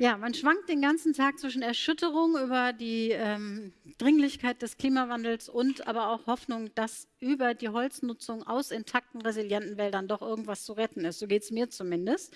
Ja, man schwankt den ganzen Tag zwischen Erschütterung über die ähm, Dringlichkeit des Klimawandels und aber auch Hoffnung, dass über die Holznutzung aus intakten, resilienten Wäldern doch irgendwas zu retten ist. So geht es mir zumindest.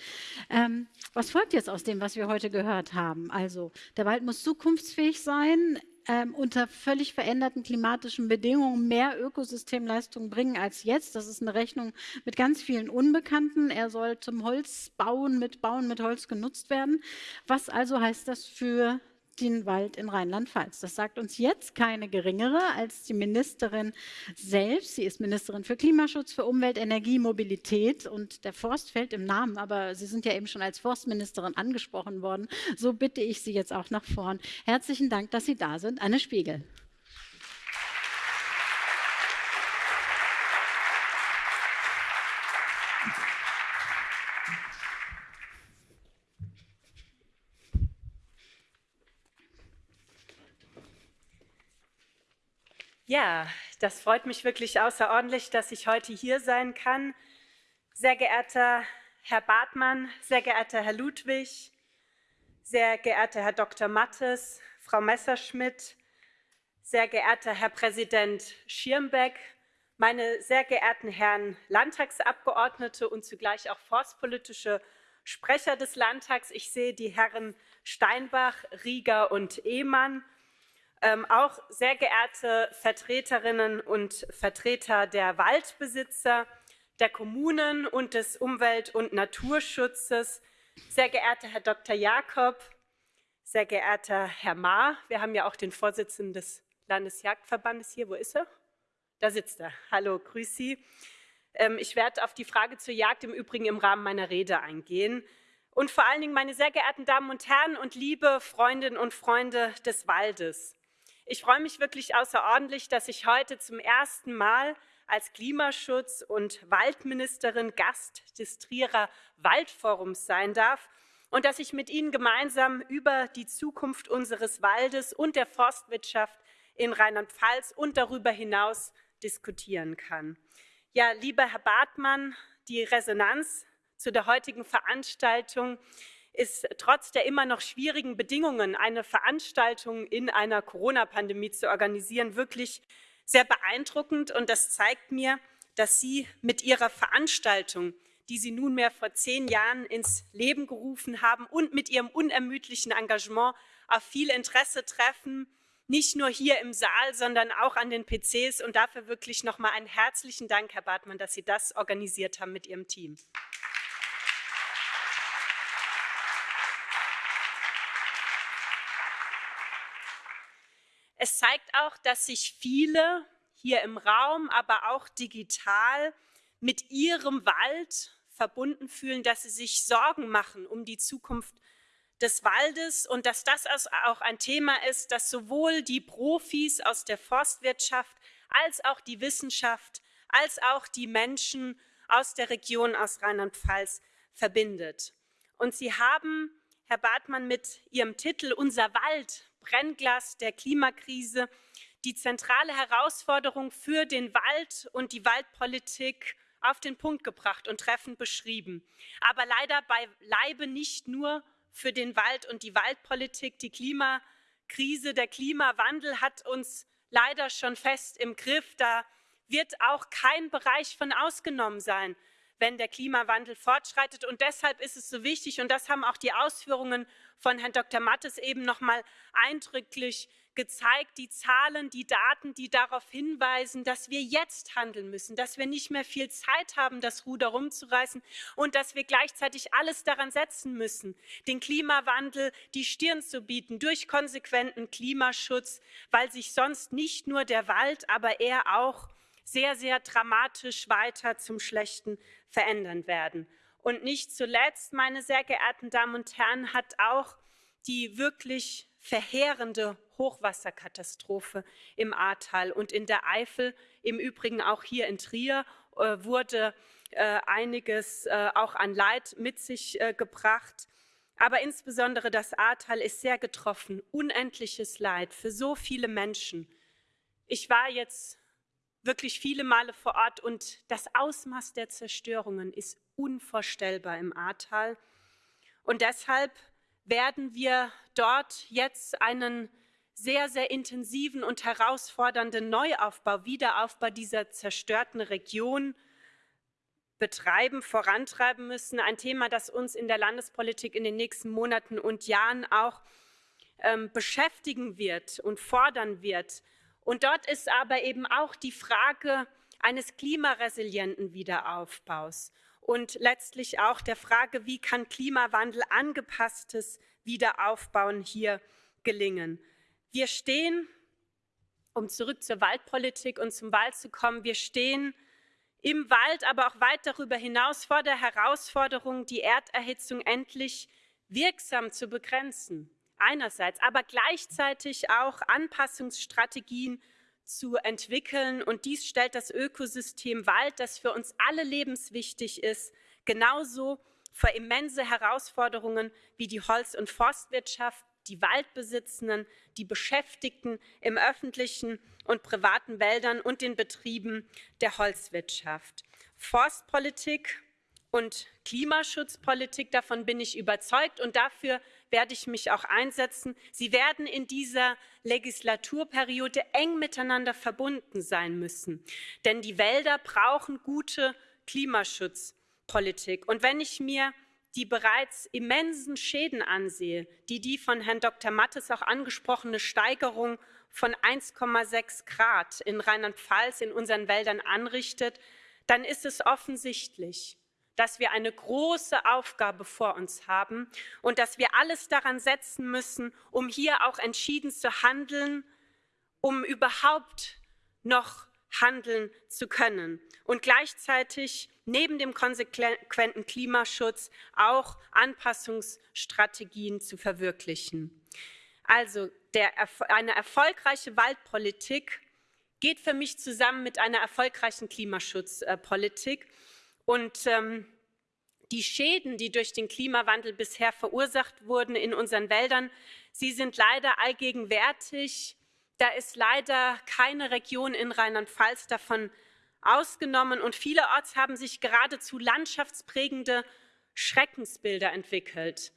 Ähm, was folgt jetzt aus dem, was wir heute gehört haben? Also, der Wald muss zukunftsfähig sein ähm, unter völlig veränderten klimatischen Bedingungen mehr Ökosystemleistung bringen als jetzt. Das ist eine Rechnung mit ganz vielen Unbekannten. Er soll zum Holzbauen mit Bauen mit Holz genutzt werden. Was also heißt das für den Wald in Rheinland-Pfalz. Das sagt uns jetzt keine geringere als die Ministerin selbst. Sie ist Ministerin für Klimaschutz, für Umwelt, Energie, Mobilität und der Forst fällt im Namen, aber Sie sind ja eben schon als Forstministerin angesprochen worden. So bitte ich Sie jetzt auch nach vorn. Herzlichen Dank, dass Sie da sind. Anne Spiegel. Ja, das freut mich wirklich außerordentlich, dass ich heute hier sein kann. Sehr geehrter Herr Bartmann, sehr geehrter Herr Ludwig, sehr geehrter Herr Dr. Mattes, Frau Messerschmidt, sehr geehrter Herr Präsident Schirmbeck, meine sehr geehrten Herren Landtagsabgeordnete und zugleich auch forstpolitische Sprecher des Landtags. Ich sehe die Herren Steinbach, Rieger und Ehmann ähm, auch sehr geehrte Vertreterinnen und Vertreter der Waldbesitzer, der Kommunen und des Umwelt- und Naturschutzes, sehr geehrter Herr Dr. Jakob, sehr geehrter Herr Ma, wir haben ja auch den Vorsitzenden des Landesjagdverbandes hier, wo ist er? Da sitzt er. Hallo, grüß Sie. Ähm, ich werde auf die Frage zur Jagd im Übrigen im Rahmen meiner Rede eingehen. Und vor allen Dingen, meine sehr geehrten Damen und Herren und liebe Freundinnen und Freunde des Waldes. Ich freue mich wirklich außerordentlich, dass ich heute zum ersten Mal als Klimaschutz- und Waldministerin Gast des Trierer Waldforums sein darf und dass ich mit Ihnen gemeinsam über die Zukunft unseres Waldes und der Forstwirtschaft in Rheinland-Pfalz und darüber hinaus diskutieren kann. Ja, lieber Herr Bartmann, die Resonanz zu der heutigen Veranstaltung ist trotz der immer noch schwierigen Bedingungen, eine Veranstaltung in einer Corona-Pandemie zu organisieren, wirklich sehr beeindruckend. Und das zeigt mir, dass Sie mit Ihrer Veranstaltung, die Sie nunmehr vor zehn Jahren ins Leben gerufen haben und mit Ihrem unermüdlichen Engagement auf viel Interesse treffen, nicht nur hier im Saal, sondern auch an den PCs. Und dafür wirklich nochmal einen herzlichen Dank, Herr Bartmann, dass Sie das organisiert haben mit Ihrem Team. Es zeigt auch, dass sich viele hier im Raum, aber auch digital mit ihrem Wald verbunden fühlen, dass sie sich Sorgen machen um die Zukunft des Waldes und dass das auch ein Thema ist, das sowohl die Profis aus der Forstwirtschaft als auch die Wissenschaft, als auch die Menschen aus der Region aus Rheinland-Pfalz verbindet. Und Sie haben, Herr Bartmann, mit Ihrem Titel Unser Wald Brennglas der Klimakrise die zentrale Herausforderung für den Wald und die Waldpolitik auf den Punkt gebracht und treffend beschrieben. Aber leider beileibe nicht nur für den Wald und die Waldpolitik. Die Klimakrise, der Klimawandel hat uns leider schon fest im Griff. Da wird auch kein Bereich von ausgenommen sein wenn der Klimawandel fortschreitet. Und deshalb ist es so wichtig, und das haben auch die Ausführungen von Herrn Dr. Mattes eben noch mal eindrücklich gezeigt, die Zahlen, die Daten, die darauf hinweisen, dass wir jetzt handeln müssen, dass wir nicht mehr viel Zeit haben, das Ruder rumzureißen und dass wir gleichzeitig alles daran setzen müssen, den Klimawandel die Stirn zu bieten durch konsequenten Klimaschutz, weil sich sonst nicht nur der Wald, aber er auch sehr, sehr dramatisch weiter zum Schlechten verändern werden. Und nicht zuletzt, meine sehr geehrten Damen und Herren, hat auch die wirklich verheerende Hochwasserkatastrophe im Ahrtal und in der Eifel, im Übrigen auch hier in Trier, äh, wurde äh, einiges äh, auch an Leid mit sich gebracht. Aber insbesondere das Ahrtal ist sehr getroffen. Unendliches Leid für so viele Menschen. Ich war jetzt wirklich viele Male vor Ort und das Ausmaß der Zerstörungen ist unvorstellbar im Ahrtal. Und deshalb werden wir dort jetzt einen sehr, sehr intensiven und herausfordernden Neuaufbau, Wiederaufbau dieser zerstörten Region betreiben, vorantreiben müssen. Ein Thema, das uns in der Landespolitik in den nächsten Monaten und Jahren auch ähm, beschäftigen wird und fordern wird. Und dort ist aber eben auch die Frage eines klimaresilienten Wiederaufbaus und letztlich auch der Frage, wie kann Klimawandel angepasstes Wiederaufbauen hier gelingen. Wir stehen, um zurück zur Waldpolitik und zum Wald zu kommen, wir stehen im Wald, aber auch weit darüber hinaus vor der Herausforderung, die Erderhitzung endlich wirksam zu begrenzen. Einerseits, aber gleichzeitig auch Anpassungsstrategien zu entwickeln. Und dies stellt das Ökosystem Wald, das für uns alle lebenswichtig ist, genauso vor immense Herausforderungen wie die Holz- und Forstwirtschaft, die Waldbesitzenden, die Beschäftigten im öffentlichen und privaten Wäldern und den Betrieben der Holzwirtschaft. Forstpolitik und Klimaschutzpolitik, davon bin ich überzeugt und dafür werde ich mich auch einsetzen. Sie werden in dieser Legislaturperiode eng miteinander verbunden sein müssen, denn die Wälder brauchen gute Klimaschutzpolitik. Und wenn ich mir die bereits immensen Schäden ansehe, die die von Herrn Dr. Mattes auch angesprochene Steigerung von 1,6 Grad in Rheinland-Pfalz in unseren Wäldern anrichtet, dann ist es offensichtlich, dass wir eine große Aufgabe vor uns haben und dass wir alles daran setzen müssen, um hier auch entschieden zu handeln, um überhaupt noch handeln zu können und gleichzeitig neben dem konsequenten Klimaschutz auch Anpassungsstrategien zu verwirklichen. Also der, eine erfolgreiche Waldpolitik geht für mich zusammen mit einer erfolgreichen Klimaschutzpolitik. Und ähm, die Schäden, die durch den Klimawandel bisher verursacht wurden in unseren Wäldern, sie sind leider allgegenwärtig. Da ist leider keine Region in Rheinland-Pfalz davon ausgenommen und vielerorts haben sich geradezu landschaftsprägende Schreckensbilder entwickelt.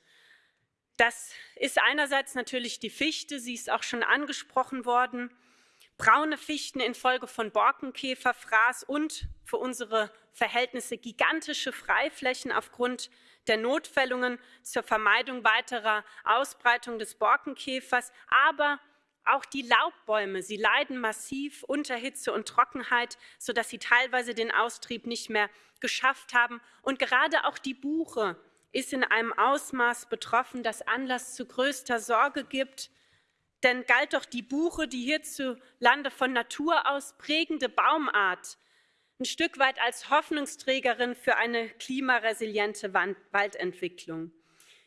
Das ist einerseits natürlich die Fichte, sie ist auch schon angesprochen worden, braune Fichten infolge von Borkenkäferfraß und für unsere Verhältnisse gigantische Freiflächen aufgrund der Notfällungen zur Vermeidung weiterer Ausbreitung des Borkenkäfers, aber auch die Laubbäume, sie leiden massiv unter Hitze und Trockenheit, sodass sie teilweise den Austrieb nicht mehr geschafft haben. Und gerade auch die Buche ist in einem Ausmaß betroffen, das Anlass zu größter Sorge gibt. Denn galt doch die Buche, die hierzulande von Natur aus prägende Baumart, ein Stück weit als Hoffnungsträgerin für eine klimaresiliente Waldentwicklung.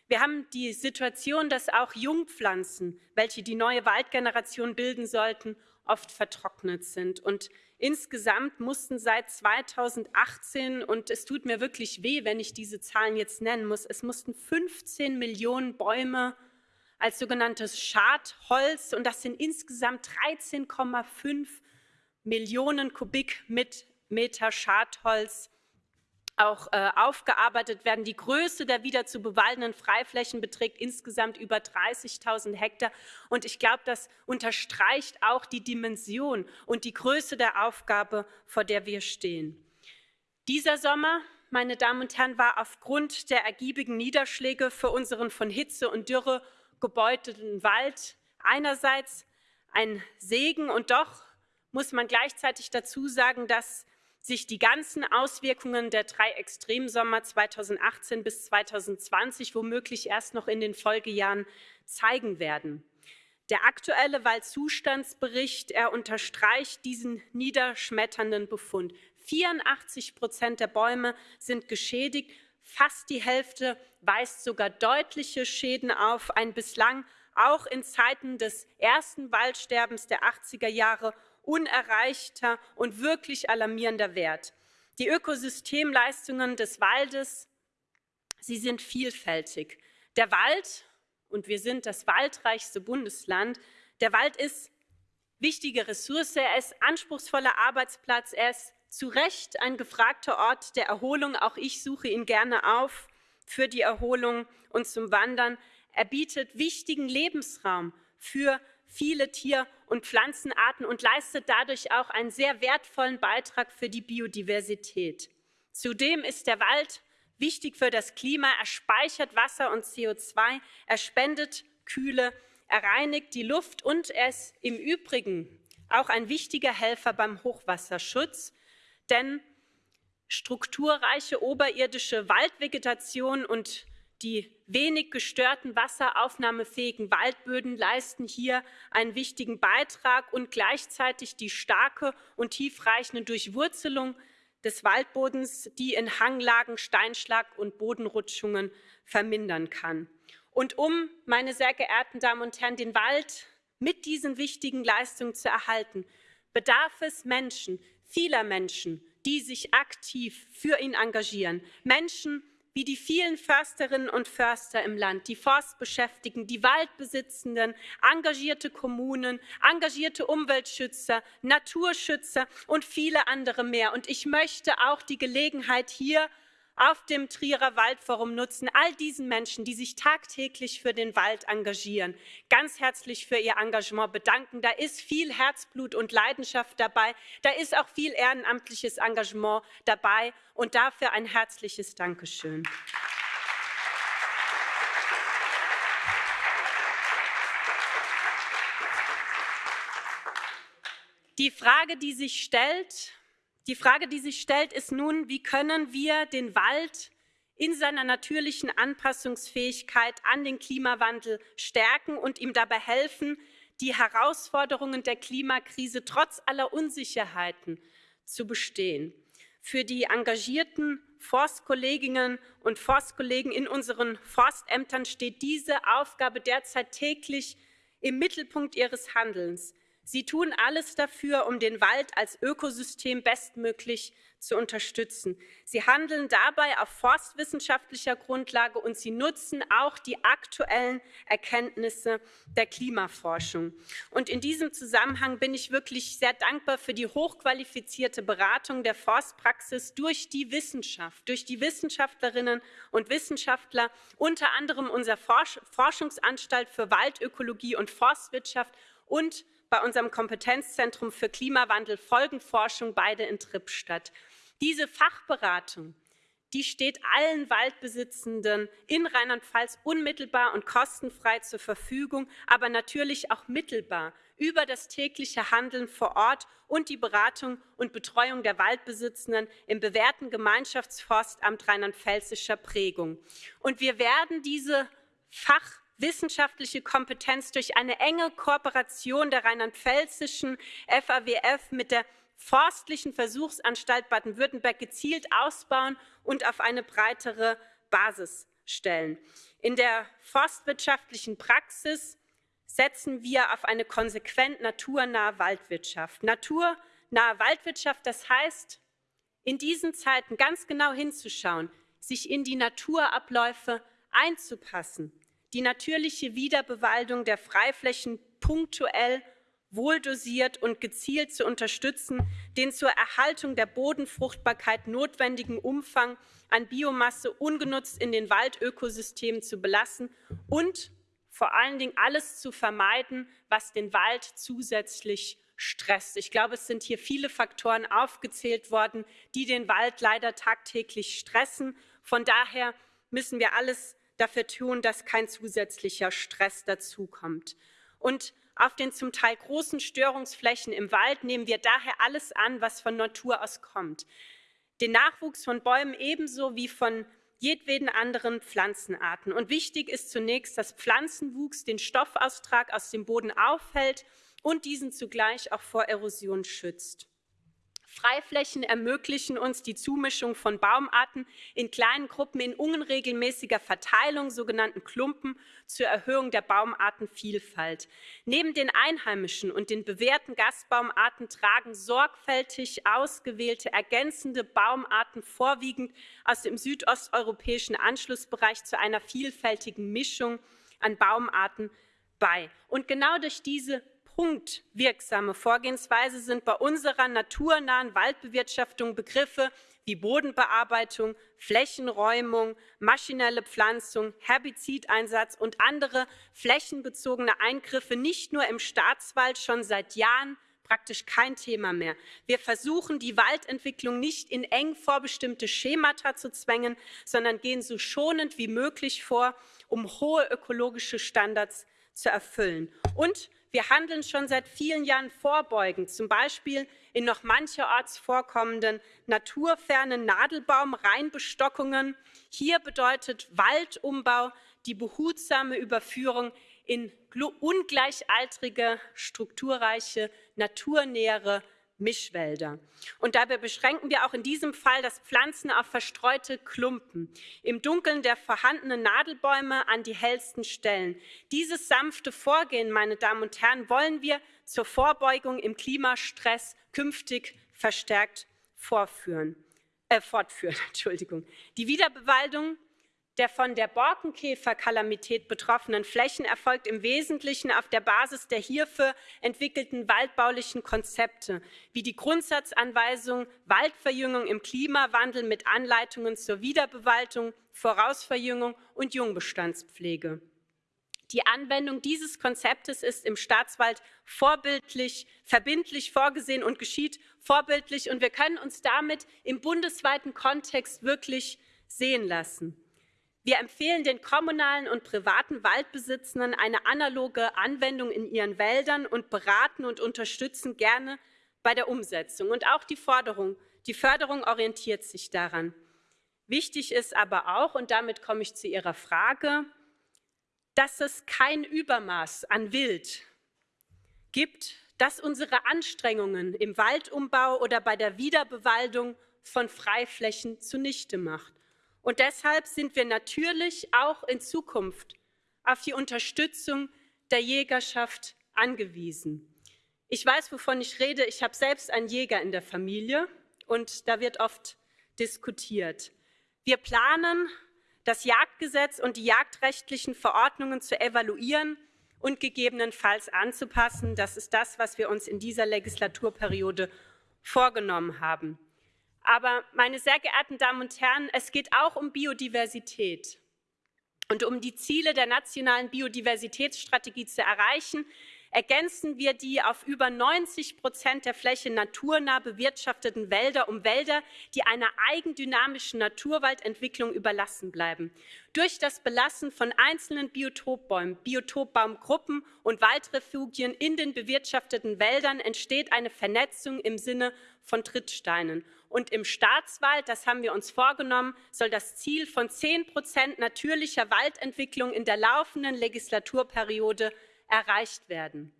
Wir haben die Situation, dass auch Jungpflanzen, welche die neue Waldgeneration bilden sollten, oft vertrocknet sind. Und insgesamt mussten seit 2018, und es tut mir wirklich weh, wenn ich diese Zahlen jetzt nennen muss, es mussten 15 Millionen Bäume als sogenanntes Schadholz, und das sind insgesamt 13,5 Millionen Kubikmeter Schadholz, auch äh, aufgearbeitet werden. Die Größe der wieder zu bewaldenden Freiflächen beträgt insgesamt über 30.000 Hektar. Und ich glaube, das unterstreicht auch die Dimension und die Größe der Aufgabe, vor der wir stehen. Dieser Sommer, meine Damen und Herren, war aufgrund der ergiebigen Niederschläge für unseren von Hitze und Dürre gebeutelten Wald einerseits ein Segen und doch muss man gleichzeitig dazu sagen, dass sich die ganzen Auswirkungen der drei Extremsommer 2018 bis 2020 womöglich erst noch in den Folgejahren zeigen werden. Der aktuelle Waldzustandsbericht, er unterstreicht diesen niederschmetternden Befund. 84 Prozent der Bäume sind geschädigt, fast die Hälfte weist sogar deutliche Schäden auf. Ein bislang auch in Zeiten des ersten Waldsterbens der 80er Jahre unerreichter und wirklich alarmierender Wert. Die Ökosystemleistungen des Waldes, sie sind vielfältig. Der Wald, und wir sind das waldreichste Bundesland, der Wald ist wichtige Ressource, er ist anspruchsvoller Arbeitsplatz, er ist zu Recht ein gefragter Ort der Erholung. Auch ich suche ihn gerne auf für die Erholung und zum Wandern. Er bietet wichtigen Lebensraum für viele Tier- und Pflanzenarten und leistet dadurch auch einen sehr wertvollen Beitrag für die Biodiversität. Zudem ist der Wald wichtig für das Klima. Er speichert Wasser und CO2, er spendet Kühle, er reinigt die Luft und er ist im Übrigen auch ein wichtiger Helfer beim Hochwasserschutz, denn strukturreiche oberirdische Waldvegetation und die wenig gestörten wasseraufnahmefähigen Waldböden leisten hier einen wichtigen Beitrag und gleichzeitig die starke und tiefreichende Durchwurzelung des Waldbodens, die in Hanglagen Steinschlag und Bodenrutschungen vermindern kann. Und um, meine sehr geehrten Damen und Herren, den Wald mit diesen wichtigen Leistungen zu erhalten, bedarf es Menschen, vieler Menschen, die sich aktiv für ihn engagieren. Menschen, wie die vielen Försterinnen und Förster im Land, die Forstbeschäftigten, die Waldbesitzenden, engagierte Kommunen, engagierte Umweltschützer, Naturschützer und viele andere mehr. Und ich möchte auch die Gelegenheit hier auf dem Trierer Waldforum nutzen, all diesen Menschen, die sich tagtäglich für den Wald engagieren, ganz herzlich für ihr Engagement bedanken. Da ist viel Herzblut und Leidenschaft dabei, da ist auch viel ehrenamtliches Engagement dabei und dafür ein herzliches Dankeschön. Die Frage, die sich stellt, die Frage, die sich stellt, ist nun, wie können wir den Wald in seiner natürlichen Anpassungsfähigkeit an den Klimawandel stärken und ihm dabei helfen, die Herausforderungen der Klimakrise trotz aller Unsicherheiten zu bestehen. Für die engagierten Forstkolleginnen und Forstkollegen in unseren Forstämtern steht diese Aufgabe derzeit täglich im Mittelpunkt ihres Handelns. Sie tun alles dafür, um den Wald als Ökosystem bestmöglich zu unterstützen. Sie handeln dabei auf forstwissenschaftlicher Grundlage und sie nutzen auch die aktuellen Erkenntnisse der Klimaforschung. Und in diesem Zusammenhang bin ich wirklich sehr dankbar für die hochqualifizierte Beratung der Forstpraxis durch die Wissenschaft, durch die Wissenschaftlerinnen und Wissenschaftler, unter anderem unser Forschungsanstalt für Waldökologie und Forstwirtschaft und bei unserem Kompetenzzentrum für Klimawandel Folgenforschung beide in Trippstadt. Diese Fachberatung, die steht allen Waldbesitzenden in Rheinland-Pfalz unmittelbar und kostenfrei zur Verfügung, aber natürlich auch mittelbar über das tägliche Handeln vor Ort und die Beratung und Betreuung der Waldbesitzenden im bewährten Gemeinschaftsforstamt rheinland-pfälzischer Prägung. Und wir werden diese Fach wissenschaftliche Kompetenz durch eine enge Kooperation der rheinland-pfälzischen FAWF mit der Forstlichen Versuchsanstalt Baden-Württemberg gezielt ausbauen und auf eine breitere Basis stellen. In der forstwirtschaftlichen Praxis setzen wir auf eine konsequent naturnahe Waldwirtschaft. Naturnahe Waldwirtschaft, das heißt, in diesen Zeiten ganz genau hinzuschauen, sich in die Naturabläufe einzupassen, die natürliche Wiederbewaldung der Freiflächen punktuell, wohldosiert und gezielt zu unterstützen, den zur Erhaltung der Bodenfruchtbarkeit notwendigen Umfang an Biomasse ungenutzt in den Waldökosystemen zu belassen und vor allen Dingen alles zu vermeiden, was den Wald zusätzlich stresst. Ich glaube, es sind hier viele Faktoren aufgezählt worden, die den Wald leider tagtäglich stressen. Von daher müssen wir alles dafür tun, dass kein zusätzlicher Stress dazukommt. Und auf den zum Teil großen Störungsflächen im Wald nehmen wir daher alles an, was von Natur aus kommt. Den Nachwuchs von Bäumen ebenso wie von jedweden anderen Pflanzenarten. Und wichtig ist zunächst, dass Pflanzenwuchs den Stoffaustrag aus dem Boden aufhält und diesen zugleich auch vor Erosion schützt. Freiflächen ermöglichen uns die Zumischung von Baumarten in kleinen Gruppen in unregelmäßiger Verteilung, sogenannten Klumpen, zur Erhöhung der Baumartenvielfalt. Neben den einheimischen und den bewährten Gastbaumarten tragen sorgfältig ausgewählte ergänzende Baumarten vorwiegend aus dem südosteuropäischen Anschlussbereich zu einer vielfältigen Mischung an Baumarten bei. Und genau durch diese punktwirksame Vorgehensweise sind bei unserer naturnahen Waldbewirtschaftung Begriffe wie Bodenbearbeitung, Flächenräumung, maschinelle Pflanzung, Herbizideinsatz und andere flächenbezogene Eingriffe nicht nur im Staatswald schon seit Jahren praktisch kein Thema mehr. Wir versuchen, die Waldentwicklung nicht in eng vorbestimmte Schemata zu zwängen, sondern gehen so schonend wie möglich vor, um hohe ökologische Standards zu erfüllen. Und wir handeln schon seit vielen Jahren vorbeugend, zum Beispiel in noch mancherorts vorkommenden naturfernen Nadelbaum-Reinbestockungen. Hier bedeutet Waldumbau die behutsame Überführung in ungleichaltrige, strukturreiche, naturnähere Mischwälder. Und dabei beschränken wir auch in diesem Fall das Pflanzen auf verstreute Klumpen, im Dunkeln der vorhandenen Nadelbäume an die hellsten Stellen. Dieses sanfte Vorgehen, meine Damen und Herren, wollen wir zur Vorbeugung im Klimastress künftig verstärkt vorführen, äh, fortführen. Entschuldigung. Die Wiederbewaldung der von der Borkenkäferkalamität betroffenen Flächen erfolgt im Wesentlichen auf der Basis der hierfür entwickelten waldbaulichen Konzepte, wie die Grundsatzanweisung Waldverjüngung im Klimawandel mit Anleitungen zur Wiederbewaldung, Vorausverjüngung und Jungbestandspflege. Die Anwendung dieses Konzeptes ist im Staatswald vorbildlich, verbindlich vorgesehen und geschieht vorbildlich. Und wir können uns damit im bundesweiten Kontext wirklich sehen lassen. Wir empfehlen den kommunalen und privaten Waldbesitzenden eine analoge Anwendung in ihren Wäldern und beraten und unterstützen gerne bei der Umsetzung. Und auch die, Forderung, die Förderung orientiert sich daran. Wichtig ist aber auch, und damit komme ich zu Ihrer Frage, dass es kein Übermaß an Wild gibt, das unsere Anstrengungen im Waldumbau oder bei der Wiederbewaldung von Freiflächen zunichte macht. Und deshalb sind wir natürlich auch in Zukunft auf die Unterstützung der Jägerschaft angewiesen. Ich weiß, wovon ich rede. Ich habe selbst einen Jäger in der Familie und da wird oft diskutiert. Wir planen, das Jagdgesetz und die jagdrechtlichen Verordnungen zu evaluieren und gegebenenfalls anzupassen. Das ist das, was wir uns in dieser Legislaturperiode vorgenommen haben. Aber meine sehr geehrten Damen und Herren, es geht auch um Biodiversität. Und um die Ziele der nationalen Biodiversitätsstrategie zu erreichen, ergänzen wir die auf über 90 Prozent der Fläche naturnah bewirtschafteten Wälder um Wälder, die einer eigendynamischen Naturwaldentwicklung überlassen bleiben. Durch das Belassen von einzelnen Biotopbäumen, Biotopbaumgruppen und Waldrefugien in den bewirtschafteten Wäldern entsteht eine Vernetzung im Sinne von Trittsteinen. Und im Staatswald, das haben wir uns vorgenommen, soll das Ziel von 10 Prozent natürlicher Waldentwicklung in der laufenden Legislaturperiode erreicht werden.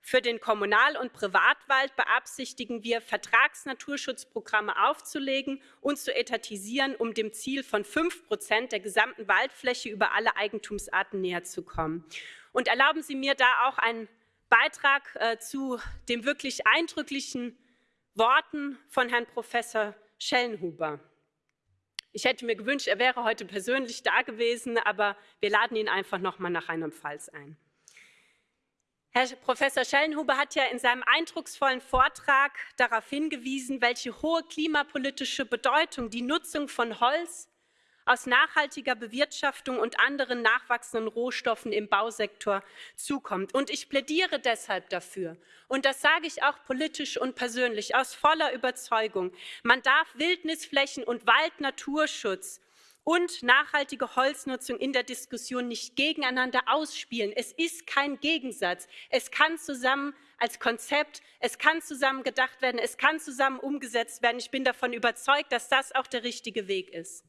Für den Kommunal- und Privatwald beabsichtigen wir, Vertragsnaturschutzprogramme aufzulegen und zu etatisieren, um dem Ziel von 5 Prozent der gesamten Waldfläche über alle Eigentumsarten näher zu kommen. Und erlauben Sie mir da auch einen Beitrag äh, zu dem wirklich eindrücklichen Worten von Herrn Professor Schellenhuber. Ich hätte mir gewünscht, er wäre heute persönlich da gewesen, aber wir laden ihn einfach noch mal nach einem Pfalz ein. Herr Professor Schellenhuber hat ja in seinem eindrucksvollen Vortrag darauf hingewiesen, welche hohe klimapolitische Bedeutung die Nutzung von Holz aus nachhaltiger Bewirtschaftung und anderen nachwachsenden Rohstoffen im Bausektor zukommt. Und ich plädiere deshalb dafür, und das sage ich auch politisch und persönlich aus voller Überzeugung, man darf Wildnisflächen und Waldnaturschutz und nachhaltige Holznutzung in der Diskussion nicht gegeneinander ausspielen. Es ist kein Gegensatz. Es kann zusammen als Konzept, es kann zusammen gedacht werden, es kann zusammen umgesetzt werden. Ich bin davon überzeugt, dass das auch der richtige Weg ist.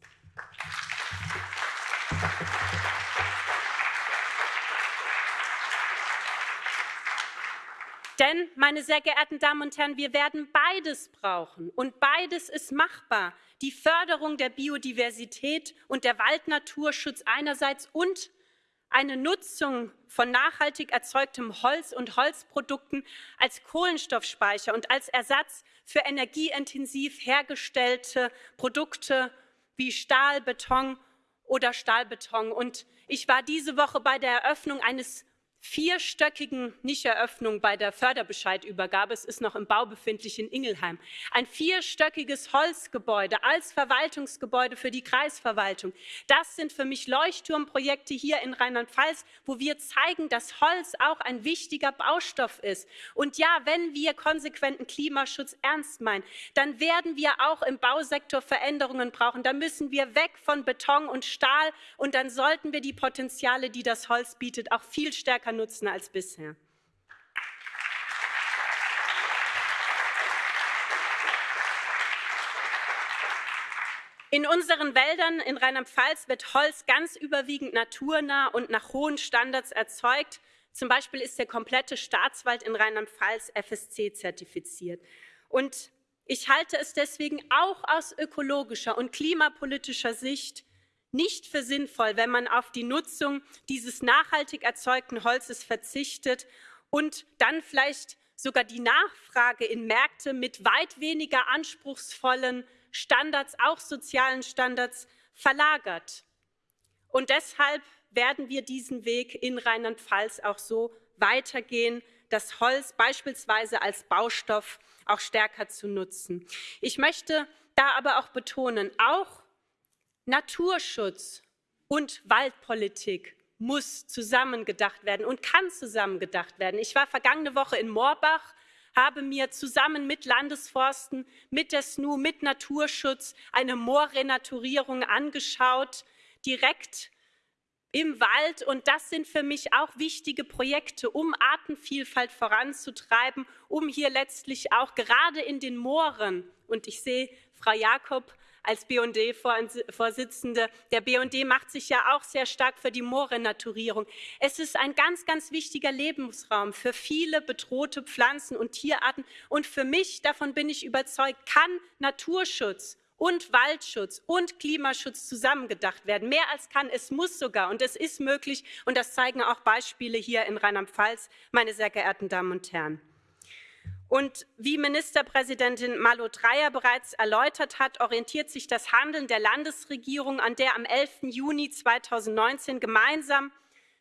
Denn, meine sehr geehrten Damen und Herren, wir werden beides brauchen. Und beides ist machbar. Die Förderung der Biodiversität und der Waldnaturschutz einerseits und eine Nutzung von nachhaltig erzeugtem Holz und Holzprodukten als Kohlenstoffspeicher und als Ersatz für energieintensiv hergestellte Produkte wie Stahl, Beton oder Stahlbeton. Und ich war diese Woche bei der Eröffnung eines vierstöckigen Nischeröffnung bei der Förderbescheidübergabe. Es ist noch im Bau befindlich in Ingelheim. Ein vierstöckiges Holzgebäude als Verwaltungsgebäude für die Kreisverwaltung. Das sind für mich Leuchtturmprojekte hier in Rheinland-Pfalz, wo wir zeigen, dass Holz auch ein wichtiger Baustoff ist. Und ja, wenn wir konsequenten Klimaschutz ernst meinen, dann werden wir auch im Bausektor Veränderungen brauchen. Da müssen wir weg von Beton und Stahl und dann sollten wir die Potenziale, die das Holz bietet, auch viel stärker nutzen als bisher. In unseren Wäldern in Rheinland-Pfalz wird Holz ganz überwiegend naturnah und nach hohen Standards erzeugt. Zum Beispiel ist der komplette Staatswald in Rheinland-Pfalz FSC zertifiziert. Und ich halte es deswegen auch aus ökologischer und klimapolitischer Sicht nicht für sinnvoll, wenn man auf die Nutzung dieses nachhaltig erzeugten Holzes verzichtet und dann vielleicht sogar die Nachfrage in Märkte mit weit weniger anspruchsvollen Standards, auch sozialen Standards, verlagert. Und deshalb werden wir diesen Weg in Rheinland-Pfalz auch so weitergehen, das Holz beispielsweise als Baustoff auch stärker zu nutzen. Ich möchte da aber auch betonen, auch Naturschutz und Waldpolitik muss zusammengedacht werden und kann zusammengedacht werden. Ich war vergangene Woche in Moorbach, habe mir zusammen mit Landesforsten, mit der SNU, mit Naturschutz eine Moorrenaturierung angeschaut, direkt im Wald. Und das sind für mich auch wichtige Projekte, um Artenvielfalt voranzutreiben, um hier letztlich auch gerade in den Mooren, und ich sehe Frau Jakob als BD-Vorsitzende. Der BD macht sich ja auch sehr stark für die Moorrenaturierung. Es ist ein ganz, ganz wichtiger Lebensraum für viele bedrohte Pflanzen und Tierarten. Und für mich, davon bin ich überzeugt, kann Naturschutz und Waldschutz und Klimaschutz zusammengedacht werden. Mehr als kann, es muss sogar und es ist möglich und das zeigen auch Beispiele hier in Rheinland-Pfalz, meine sehr geehrten Damen und Herren. Und wie Ministerpräsidentin Malo Dreyer bereits erläutert hat, orientiert sich das Handeln der Landesregierung an der am 11. Juni 2019 gemeinsam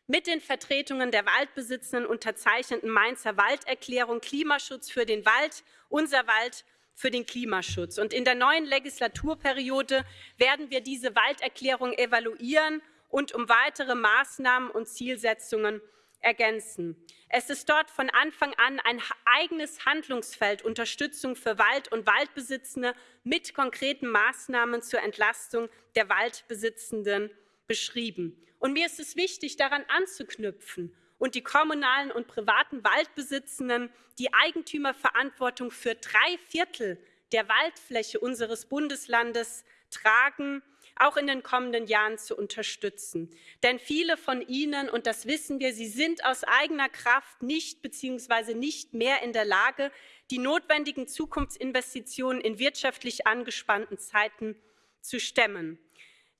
mit den Vertretungen der Waldbesitzenden unterzeichneten Mainzer Walderklärung Klimaschutz für den Wald, unser Wald für den Klimaschutz. Und in der neuen Legislaturperiode werden wir diese Walderklärung evaluieren und um weitere Maßnahmen und Zielsetzungen ergänzen. Es ist dort von Anfang an ein eigenes Handlungsfeld Unterstützung für Wald- und Waldbesitzende mit konkreten Maßnahmen zur Entlastung der Waldbesitzenden beschrieben. Und mir ist es wichtig, daran anzuknüpfen und die kommunalen und privaten Waldbesitzenden die Eigentümerverantwortung für drei Viertel der Waldfläche unseres Bundeslandes tragen auch in den kommenden Jahren zu unterstützen. Denn viele von Ihnen, und das wissen wir, sie sind aus eigener Kraft nicht bzw. nicht mehr in der Lage, die notwendigen Zukunftsinvestitionen in wirtschaftlich angespannten Zeiten zu stemmen.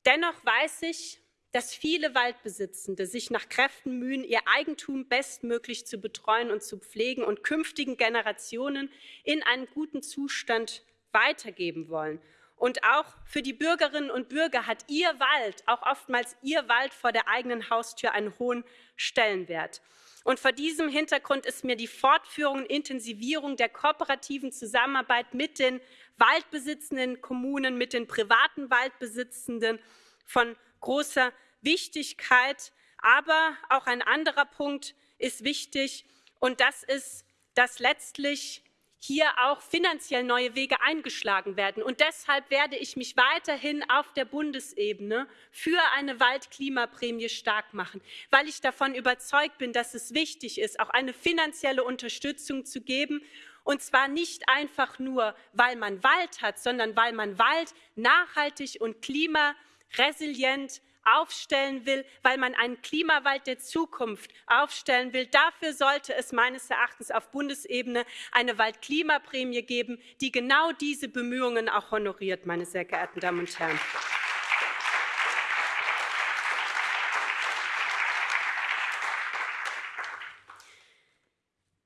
Dennoch weiß ich, dass viele Waldbesitzende sich nach Kräften mühen, ihr Eigentum bestmöglich zu betreuen und zu pflegen und künftigen Generationen in einem guten Zustand weitergeben wollen. Und auch für die Bürgerinnen und Bürger hat ihr Wald, auch oftmals ihr Wald vor der eigenen Haustür einen hohen Stellenwert. Und vor diesem Hintergrund ist mir die Fortführung und Intensivierung der kooperativen Zusammenarbeit mit den waldbesitzenden Kommunen, mit den privaten Waldbesitzenden von großer Wichtigkeit. Aber auch ein anderer Punkt ist wichtig, und das ist, dass letztlich hier auch finanziell neue Wege eingeschlagen werden. Und deshalb werde ich mich weiterhin auf der Bundesebene für eine Waldklimaprämie stark machen, weil ich davon überzeugt bin, dass es wichtig ist, auch eine finanzielle Unterstützung zu geben. Und zwar nicht einfach nur, weil man Wald hat, sondern weil man Wald nachhaltig und klimaresilient aufstellen will, weil man einen Klimawald der Zukunft aufstellen will. Dafür sollte es meines Erachtens auf Bundesebene eine Waldklimaprämie geben, die genau diese Bemühungen auch honoriert, meine sehr geehrten Damen und Herren.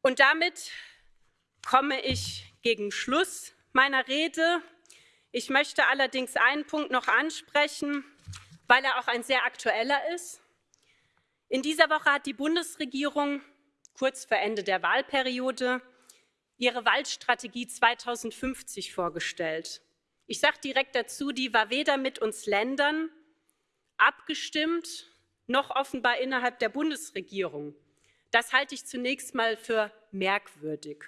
Und damit komme ich gegen Schluss meiner Rede. Ich möchte allerdings einen Punkt noch ansprechen weil er auch ein sehr aktueller ist. In dieser Woche hat die Bundesregierung kurz vor Ende der Wahlperiode ihre Waldstrategie 2050 vorgestellt. Ich sage direkt dazu, die war weder mit uns Ländern abgestimmt, noch offenbar innerhalb der Bundesregierung. Das halte ich zunächst mal für merkwürdig.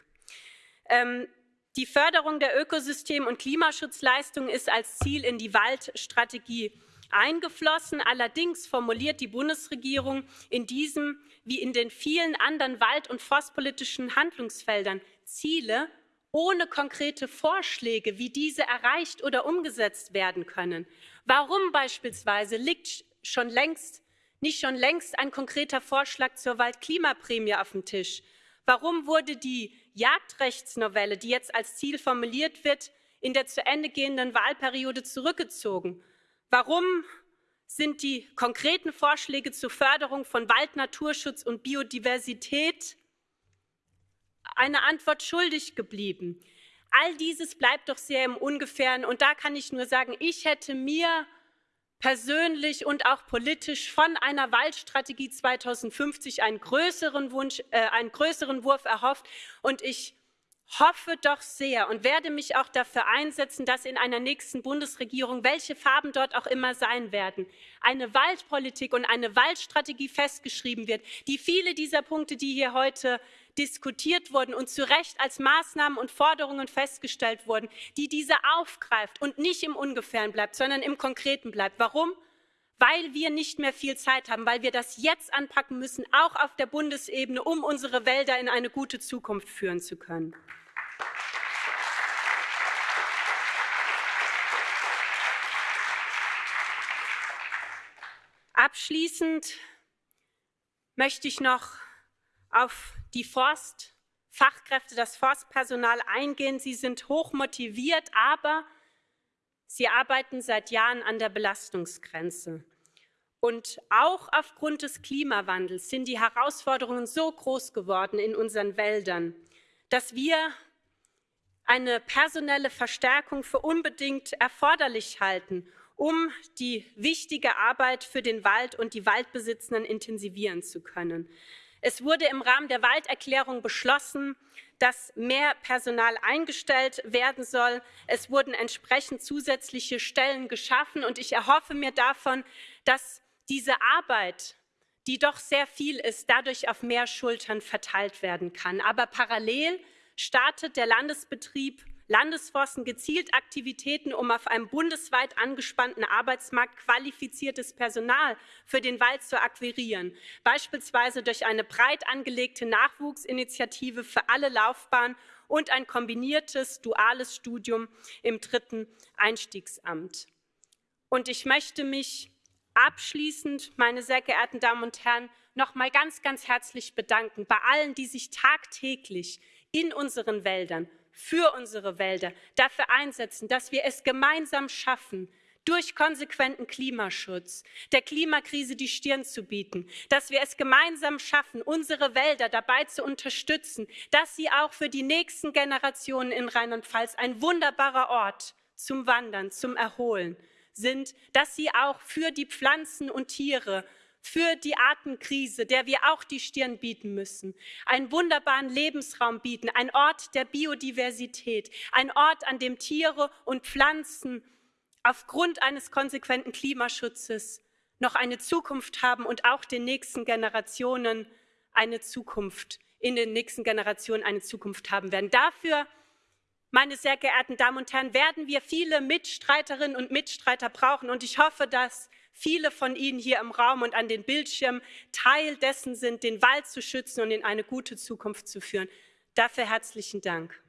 Ähm, die Förderung der Ökosystem- und Klimaschutzleistungen ist als Ziel in die Waldstrategie eingeflossen. Allerdings formuliert die Bundesregierung in diesem wie in den vielen anderen wald- und forstpolitischen Handlungsfeldern Ziele ohne konkrete Vorschläge, wie diese erreicht oder umgesetzt werden können. Warum beispielsweise liegt schon längst, nicht schon längst ein konkreter Vorschlag zur Waldklimaprämie auf dem Tisch? Warum wurde die Jagdrechtsnovelle, die jetzt als Ziel formuliert wird, in der zu Ende gehenden Wahlperiode zurückgezogen? Warum sind die konkreten Vorschläge zur Förderung von Wald, Naturschutz und Biodiversität eine Antwort schuldig geblieben? All dieses bleibt doch sehr im Ungefähren. Und da kann ich nur sagen, ich hätte mir persönlich und auch politisch von einer Waldstrategie 2050 einen größeren Wunsch, äh, einen größeren Wurf erhofft. Und ich hoffe doch sehr und werde mich auch dafür einsetzen, dass in einer nächsten Bundesregierung, welche Farben dort auch immer sein werden, eine Waldpolitik und eine Waldstrategie festgeschrieben wird, die viele dieser Punkte, die hier heute diskutiert wurden und zu Recht als Maßnahmen und Forderungen festgestellt wurden, die diese aufgreift und nicht im Ungefähren bleibt, sondern im Konkreten bleibt. Warum? Weil wir nicht mehr viel Zeit haben, weil wir das jetzt anpacken müssen, auch auf der Bundesebene, um unsere Wälder in eine gute Zukunft führen zu können. Abschließend möchte ich noch auf die Forstfachkräfte, das Forstpersonal eingehen. Sie sind hoch motiviert, aber sie arbeiten seit Jahren an der Belastungsgrenze. Und auch aufgrund des Klimawandels sind die Herausforderungen so groß geworden in unseren Wäldern, dass wir eine personelle Verstärkung für unbedingt erforderlich halten um die wichtige Arbeit für den Wald und die Waldbesitzenden intensivieren zu können. Es wurde im Rahmen der Walderklärung beschlossen, dass mehr Personal eingestellt werden soll. Es wurden entsprechend zusätzliche Stellen geschaffen und ich erhoffe mir davon, dass diese Arbeit, die doch sehr viel ist, dadurch auf mehr Schultern verteilt werden kann. Aber parallel startet der Landesbetrieb Landesforsten gezielt Aktivitäten, um auf einem bundesweit angespannten Arbeitsmarkt qualifiziertes Personal für den Wald zu akquirieren, beispielsweise durch eine breit angelegte Nachwuchsinitiative für alle Laufbahnen und ein kombiniertes duales Studium im dritten Einstiegsamt. Und ich möchte mich abschließend, meine sehr geehrten Damen und Herren, noch mal ganz, ganz herzlich bedanken bei allen, die sich tagtäglich in unseren Wäldern für unsere Wälder dafür einsetzen, dass wir es gemeinsam schaffen, durch konsequenten Klimaschutz der Klimakrise die Stirn zu bieten, dass wir es gemeinsam schaffen, unsere Wälder dabei zu unterstützen, dass sie auch für die nächsten Generationen in Rheinland-Pfalz ein wunderbarer Ort zum Wandern, zum Erholen sind, dass sie auch für die Pflanzen und Tiere für die Artenkrise, der wir auch die Stirn bieten müssen, einen wunderbaren Lebensraum bieten, ein Ort der Biodiversität, ein Ort, an dem Tiere und Pflanzen aufgrund eines konsequenten Klimaschutzes noch eine Zukunft haben und auch den nächsten Generationen eine Zukunft, in den nächsten Generationen eine Zukunft haben werden. Dafür meine sehr geehrten Damen und Herren, werden wir viele Mitstreiterinnen und Mitstreiter brauchen. Und ich hoffe, dass viele von Ihnen hier im Raum und an den Bildschirmen Teil dessen sind, den Wald zu schützen und in eine gute Zukunft zu führen. Dafür herzlichen Dank.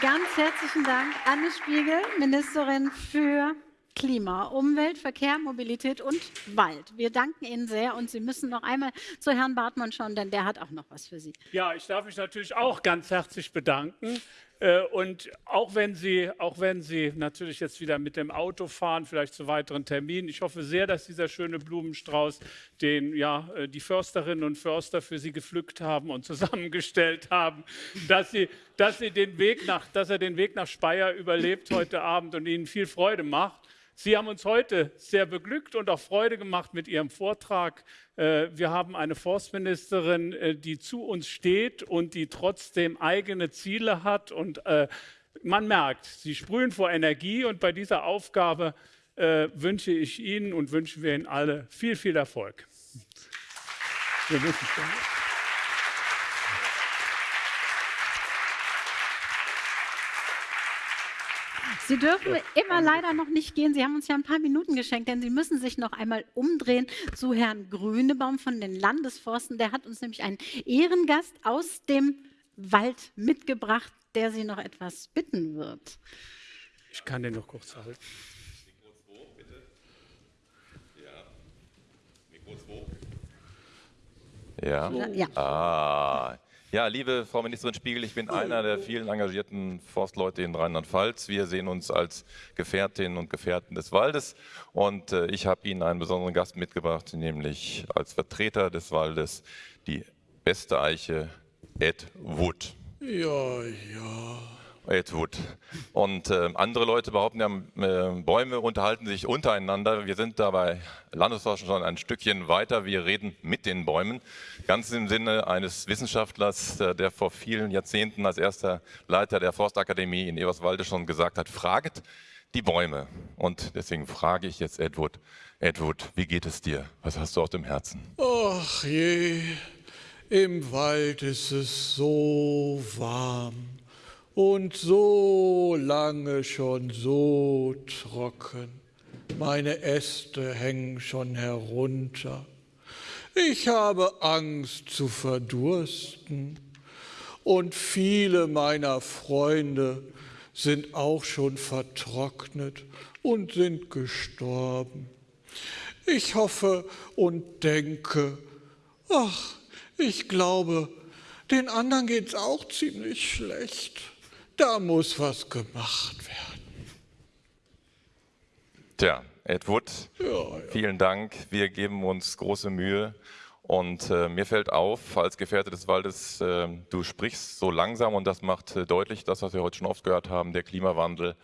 Ganz herzlichen Dank, Anne Spiegel, Ministerin für Klima, Umwelt, Verkehr, Mobilität und Wald. Wir danken Ihnen sehr und Sie müssen noch einmal zu Herrn Bartmann schauen, denn der hat auch noch was für Sie. Ja, ich darf mich natürlich auch ganz herzlich bedanken Äh, und auch wenn, Sie, auch wenn Sie natürlich jetzt wieder mit dem Auto fahren, vielleicht zu weiteren Terminen, ich hoffe sehr, dass dieser schöne Blumenstrauß, den ja äh, die Försterinnen und Förster für Sie gepflückt haben und zusammengestellt haben, dass, Sie, dass, Sie den Weg nach, dass er den Weg nach Speyer überlebt heute Abend und Ihnen viel Freude macht. Sie haben uns heute sehr beglückt und auch Freude gemacht mit Ihrem Vortrag. Äh, wir haben eine Forstministerin, äh, die zu uns steht und die trotzdem eigene Ziele hat. Und äh, man merkt, Sie sprühen vor Energie. Und bei dieser Aufgabe wünsche ich Ihnen und wünschen wir Ihnen alle viel, viel Erfolg. Wir wünschen Sie dürfen immer leider noch nicht gehen. Sie haben uns ja ein paar Minuten geschenkt, denn Sie müssen sich noch einmal umdrehen zu Herrn Grünebaum von den Landesforsten. Der hat uns nämlich einen Ehrengast aus dem Wald mitgebracht, der Sie noch etwas bitten wird. Ich kann den noch kurz halten. Mikro 2, bitte. Ja. Mikro 2. Ja. ja. Ah. Ja, liebe Frau Ministerin Spiegel, ich bin einer der vielen engagierten Forstleute in Rheinland-Pfalz. Wir sehen uns als Gefährtinnen und Gefährten des Waldes und äh, ich habe Ihnen einen besonderen Gast mitgebracht, nämlich als Vertreter des Waldes die beste Eiche Ed Wood. Ja, ja. Edwood. Und äh, andere Leute behaupten ja, äh, Bäume unterhalten sich untereinander. Wir sind dabei Landesforschung schon ein Stückchen weiter. Wir reden mit den Bäumen. Ganz im Sinne eines Wissenschaftlers, äh, der vor vielen Jahrzehnten als erster Leiter der Forstakademie in Eberswalde schon gesagt hat, fragt die Bäume. Und deswegen frage ich jetzt Edward, Edward, wie geht es dir? Was hast du auf dem Herzen? Ach je, im Wald ist es so warm und so lange schon so trocken. Meine Äste hängen schon herunter. Ich habe Angst zu verdursten und viele meiner Freunde sind auch schon vertrocknet und sind gestorben. Ich hoffe und denke, ach, ich glaube, den anderen geht's auch ziemlich schlecht. Da muss was gemacht werden. Tja, Ed Wood, ja, ja. vielen Dank. Wir geben uns große Mühe. Und äh, mir fällt auf, als Gefährte des Waldes, äh, du sprichst so langsam und das macht äh, deutlich das, was wir heute schon oft gehört haben, der Klimawandel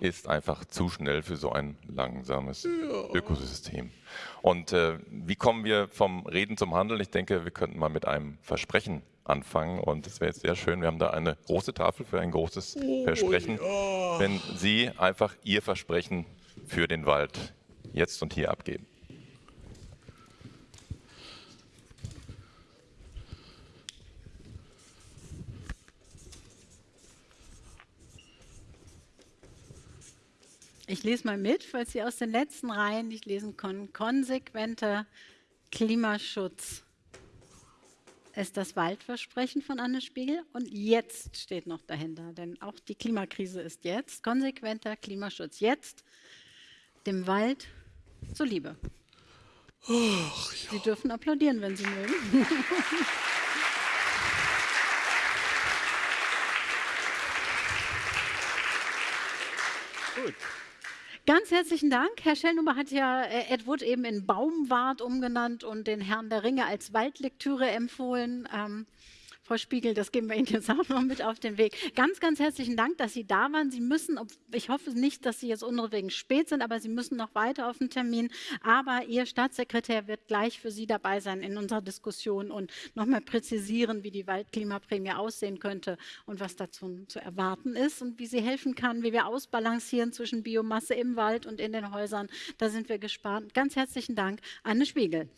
ist einfach zu schnell für so ein langsames ja. Ökosystem. Und äh, wie kommen wir vom Reden zum Handeln? Ich denke, wir könnten mal mit einem Versprechen anfangen. Und es wäre jetzt sehr schön, wir haben da eine große Tafel für ein großes oh, Versprechen, ja. wenn Sie einfach Ihr Versprechen für den Wald jetzt und hier abgeben. Ich lese mal mit, falls Sie aus den letzten Reihen nicht lesen können. Konsequenter Klimaschutz ist das Waldversprechen von Anne Spiegel und jetzt steht noch dahinter, denn auch die Klimakrise ist jetzt, konsequenter Klimaschutz jetzt, dem Wald zuliebe. Ach, ja. Sie dürfen applaudieren, wenn Sie mögen. Ganz herzlichen Dank. Herr Schellnummer hat ja äh, Ed Wood eben in Baumwart umgenannt und den Herrn der Ringe als Waldlektüre empfohlen. Ähm, Frau Spiegel, das geben wir Ihnen jetzt auch noch mit auf den Weg. Ganz, ganz herzlichen Dank, dass Sie da waren. Sie müssen, ich hoffe nicht, dass Sie jetzt unserewegen spät sind, aber Sie müssen noch weiter auf den Termin. Aber Ihr Staatssekretär wird gleich für Sie dabei sein in unserer Diskussion und nochmal präzisieren, wie die Waldklimaprämie aussehen könnte und was dazu zu erwarten ist und wie sie helfen kann, wie wir ausbalancieren zwischen Biomasse im Wald und in den Häusern. Da sind wir gespannt. Ganz herzlichen Dank, Anne Spiegel.